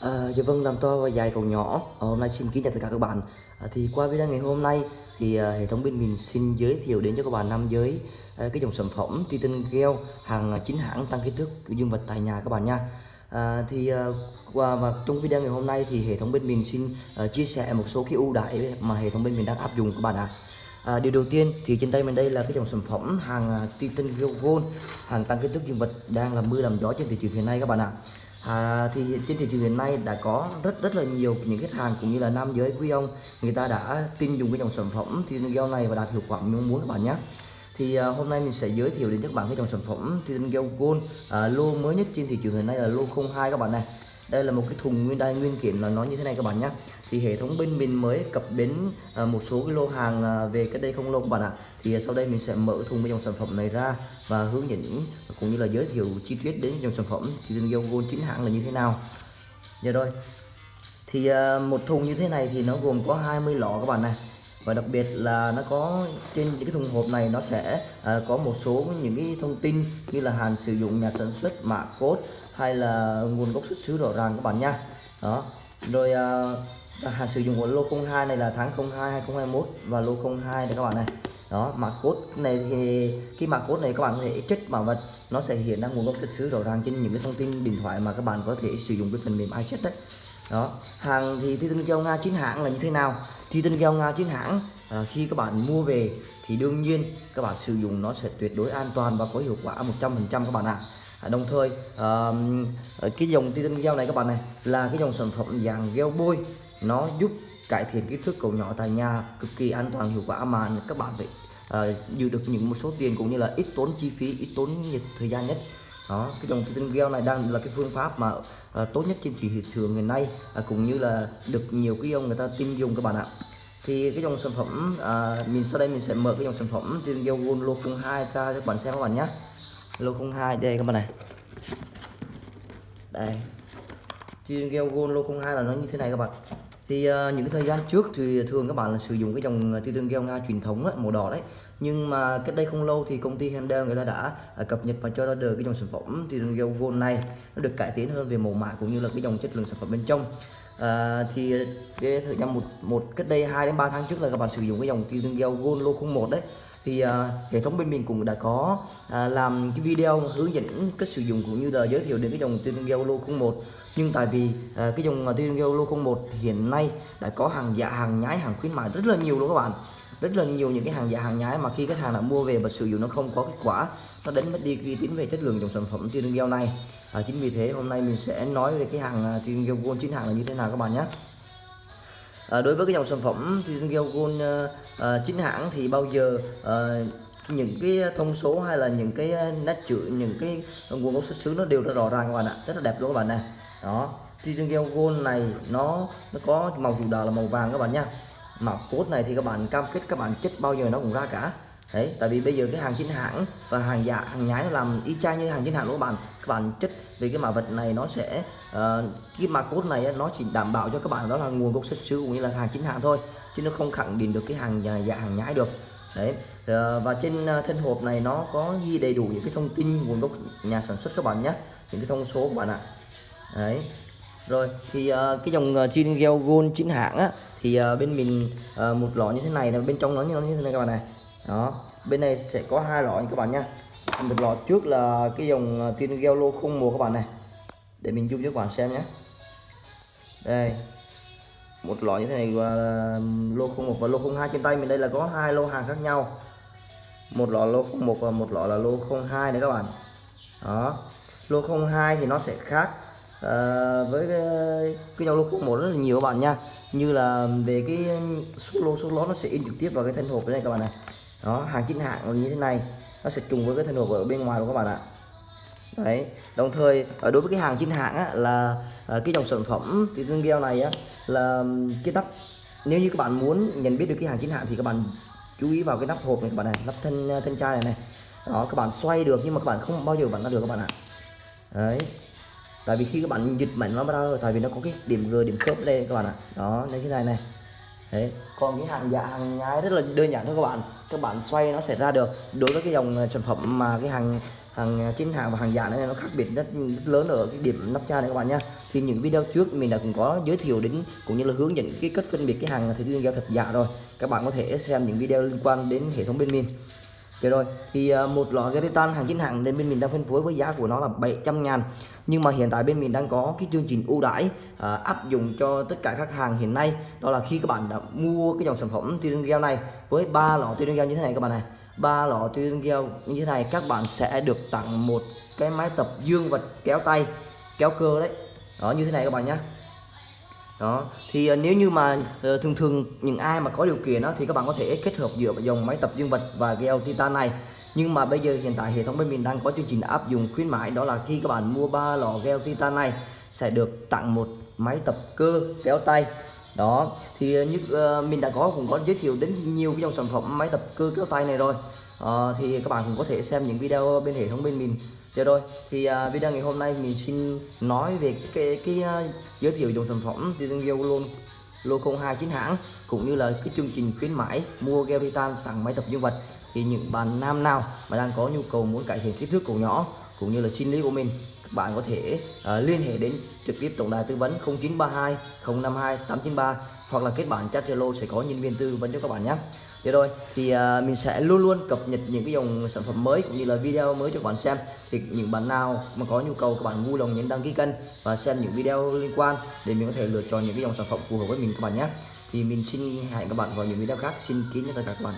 À, dạ vâng, làm to và dài còn nhỏ. à, hôm nay xin kính chào tất cả các bạn. À, thì qua video ngày hôm nay thì à, hệ thống bên mình xin giới thiệu đến cho các bạn nam giới à, cái dòng sản phẩm Titan Gel hàng chính hãng tăng kích thước dương vật tại nhà các bạn nha. À, thì à, và trong video ngày hôm nay thì hệ thống bên mình xin à, chia sẻ một số cái ưu đãi mà hệ thống bên mình đang áp dụng các bạn ạ. À. À, điều đầu tiên thì trên tay mình đây là cái dòng sản phẩm hàng Titan Gel Gold hàng tăng kích thước dương vật đang làm mưa làm gió trên thị trường hiện nay các bạn ạ. À, À, thì trên thị trường hiện nay đã có rất rất là nhiều những khách hàng cũng như là nam giới quý ông người ta đã tin dùng cái dòng sản phẩm Titan Gel này và đạt hiệu quả mong muốn các bạn nhé. Thì à, hôm nay mình sẽ giới thiệu đến các bạn cái dòng sản phẩm Titan Gel Gold à, lô mới nhất trên thị trường hiện nay là lô 02 các bạn này. Đây là một cái thùng nguyên đai nguyên kiện là nó như thế này các bạn nhé thì hệ thống bên mình mới cập đến ờ, một số cái lô hàng ờ, về cái đây không lâu các bạn ạ. Thì ờ, sau đây mình sẽ mở thùng cái dòng sản phẩm này ra và hướng dẫn cũng như là giới thiệu chi tiết đến dòng sản phẩm chỉ tình yêu Gold chính hãng là như thế nào. Giờ rồi. Thì một thùng như thế này thì nó gồm có 20 lọ các bạn này. Và đặc biệt là nó có trên những cái thùng hộp này nó sẽ à, có một số những cái thông tin như là hàng sử dụng nhà sản xuất mã code hay là nguồn gốc xuất xứ rõ ràng các bạn nha. Đó. Rồi à, à, sử dụng của lô 02 này là tháng 02 2021 và lô 02 đây các bạn này. Đó mã code này thì cái mã code này các bạn có thể trích bảo vật nó sẽ hiện ra nguồn gốc xuất xứ rõ ràng trên những cái thông tin điện thoại mà các bạn có thể sử dụng cái phần mềm iChat đấy. Đó hàng thì thi tinh keo Nga chính hãng là như thế nào? Thi tinh keo Nga chính hãng à, khi các bạn mua về thì đương nhiên các bạn sử dụng nó sẽ tuyệt đối an toàn và có hiệu quả 100% các bạn ạ. À. đồng thời à, cái dòng Titan Gel này các bạn này là cái dòng sản phẩm dạng gel bôi nó giúp cải thiện kích thước cầu nhỏ tại nhà cực kỳ an toàn hiệu quả mà các bạn phải uh, giữ được những một số tiền cũng như là ít tốn chi phí ít tốn nhiệt thời gian nhất. Đó cái dòng tinh gel này đang là cái phương pháp mà uh, tốt nhất trên thị trường ngày nay uh, cũng như là được nhiều cái ông người ta tin dùng các bạn ạ. Thì cái dòng sản phẩm uh, mình sau đây mình sẽ mở cái dòng sản phẩm tinh gel gold lô 02 ra cho các bạn xem các bạn nhé. Lô 02 đây các bạn này. Đây trên gel gold lô 02 là nó như thế này các bạn. Thì uh, những thời gian trước thì thường các bạn là sử dụng cái dòng ờ, Titan gel Nga truyền thống đấy, màu đỏ đấy. Nhưng mà cách đây không lâu thì công ty Handel người ta đã uh, cập nhật và cho ra đời cái dòng sản phẩm Titan gel Gold này. Nó được cải tiến hơn về màu mạ cũng như là cái dòng chất lượng sản phẩm bên trong. À, thì cái thời gian một một cách đây 2 đến 3 tháng trước là các bạn sử dụng cái dòng Titan gel Gold lô 01 đấy thì uh, hệ thống bên mình cũng đã có uh, làm cái video hướng dẫn cách sử dụng cũng như là giới thiệu đến cái dòng tiên gel lô 01 nhưng tại vì uh, cái dòng tiên gel lô 01 hiện nay đã có hàng giả hàng nhái hàng khuyến mại rất là nhiều luôn các bạn. Rất là nhiều những cái hàng giả hàng nhái mà khi khách hàng đã mua về và sử dụng nó không có kết quả nó đánh mất đi uy tín về chất lượng dòng sản phẩm tiên gel này. À, chính vì thế hôm nay mình sẽ nói về cái hàng Titan gel gold chính hãng là như thế nào các bạn nhé à, đối với cái dòng sản phẩm thì gel gold ờ, ờ, chính hãng thì bao giờ à, những cái thông số hay là những cái nét chữ những cái nguồn gốc xuất xứ nó đều rất rõ ràng các bạn ạ rất là đẹp luôn các bạn này. Đó Titan gel gold này nó nó có màu chủ đạo là màu vàng các bạn nha. Màu cốt này thì các bạn cam kết các bạn chất bao giờ nó cũng ra cả đấy tại vì bây giờ cái hàng chính hãng và hàng giả hàng nhái nó làm y chang như hàng chính hãng của bạn. Các bạn chất về cái mã vật này nó sẽ uh, cái mã cốt này nó chỉ đảm bảo cho các bạn đó là nguồn gốc xuất xứ cũng như là hàng chính hãng thôi chứ nó không khẳng định được cái hàng giả, giả hàng nhái được. Đấy uh, và trên uh, thân hộp này nó có ghi đầy đủ những cái thông tin nguồn gốc nhà sản xuất các bạn nhé những cái thông số của bạn ạ. Đấy rồi thì uh, cái dòng uh, Chin Gel Gold chính hãng á thì uh, bên mình uh, một lọ như thế này là bên trong nó như thế này các bạn này đó bên này sẽ có hai lọ các bạn nha. Một lọ trước là cái dòng à, tin gel lô không mùa các bạn này. Để mình zoom cho các bạn xem nhé. Đây. Một lọ như thế này là lô không một và lô không hai trên tay mình. Đây là có hai lô hàng khác nhau. Một lọ lô không một và một lọ là lô không hai đấy các bạn. Đó. Lô không hai thì nó sẽ khác à, với cái, cái dòng lô không một rất là nhiều các bạn nha. Như là về cái số lô số lót nó sẽ in trực tiếp vào cái thân hộp này các bạn này đó hàng chính hãng như thế này. Nó sẽ trùng với cái thân hộp ở bên ngoài của các bạn ạ. Đấy đồng thời ờ, đối với cái hàng chính hãng á, là ờ, cái dòng sản phẩm thì tương gel này á, là cái nắp nếu như các bạn muốn nhận biết được cái hàng chính hãng thì các bạn chú ý vào cái nắp hộp này các bạn này nắp thân ờ, thân chai này này. Đó các bạn xoay được nhưng mà các bạn không bao giờ bạn ra được các bạn ạ. Đấy tại vì khi các bạn dịch mạnh nó ra tại vì nó có cái điểm g điểm khớp đây các bạn ạ. Đó như thế này này đấy. Còn cái hàng giả hàng nhái rất là đơn giản thôi các bạn. Các bạn xoay nó sẽ ra được. Đối với cái dòng ờ, sản phẩm mà cái hàng hàng ờ, chính hãng và hàng giả này nó khác biệt rất, rất lớn ở cái điểm nắp chai này các bạn nhé thì những video trước mình đã cũng có giới thiệu đến cũng như là hướng dẫn cái cách phân biệt cái hàng thủy tinh keo thật giả dạ rồi. Các bạn có thể xem những video liên quan đến hệ thống bên mình Ok rồi thì ờ, một lọ gel titan hàng chính hãng nên bên mình đang phân phối với giá của nó là 700 ngàn. Nhưng mà hiện tại bên mình đang có cái chương trình ưu đãi à, áp dụng cho tất cả các hàng hiện nay. Đó là khi các bạn đã mua cái dòng sản phẩm tuyên gel này với ba lọ tuyên gel như thế này các bạn này. Ba lọ tuyên gel như thế này các bạn sẽ được tặng một cái máy tập dương vật kéo tay kéo cơ đấy. Đó như thế này các bạn nhé đó. Thì uh, nếu như mà uh, thường thường những ai mà có điều kiện đó thì các bạn có thể kết hợp giữa dòng máy tập dương vật và gel titan này. Nhưng mà bây giờ hiện tại hệ thống bên mình đang có chương trình áp dụng khuyến mãi đó là khi các bạn mua ba lọ gel titan này sẽ được tặng một máy tập cơ kéo tay. Đó. Thì à, như uh, mình đã có cũng có giới thiệu đến nhiều cái dòng sản phẩm máy tập cơ kéo tay này rồi. Uh, thì các bạn cũng có thể xem những video bên hệ thống bên mình. Dạ rồi, thì uh, video ngày hôm nay mình xin nói về cái cái, cái uh, giới thiệu dòng sản phẩm từ thương hiệu luôn lô 02 chính hãng cũng như là cái chương trình khuyến mãi mua gel titan tặng máy tập dương vật thì những bạn nam nào mà đang có nhu cầu muốn cải thiện kích thước cổ nhỏ cũng như là sinh lý của mình các bạn có thể uh, liên hệ đến trực tiếp tổng đài tư vấn 0932 052 893 hoặc là kết bạn chat Zalo sẽ có nhân viên tư vấn cho các bạn nhé. Thế rồi thì uh, mình sẽ luôn luôn cập nhật những cái dòng sản phẩm mới cũng như là video mới cho các bạn xem. Thì những bạn nào mà có nhu cầu các bạn vui lòng nhấn đăng ký kênh và xem những video liên quan để mình có thể lựa chọn những cái dòng sản phẩm phù hợp với mình các bạn nhé. Thì mình xin hẹn các bạn vào những video khác. Xin kính chào tất cả các bạn.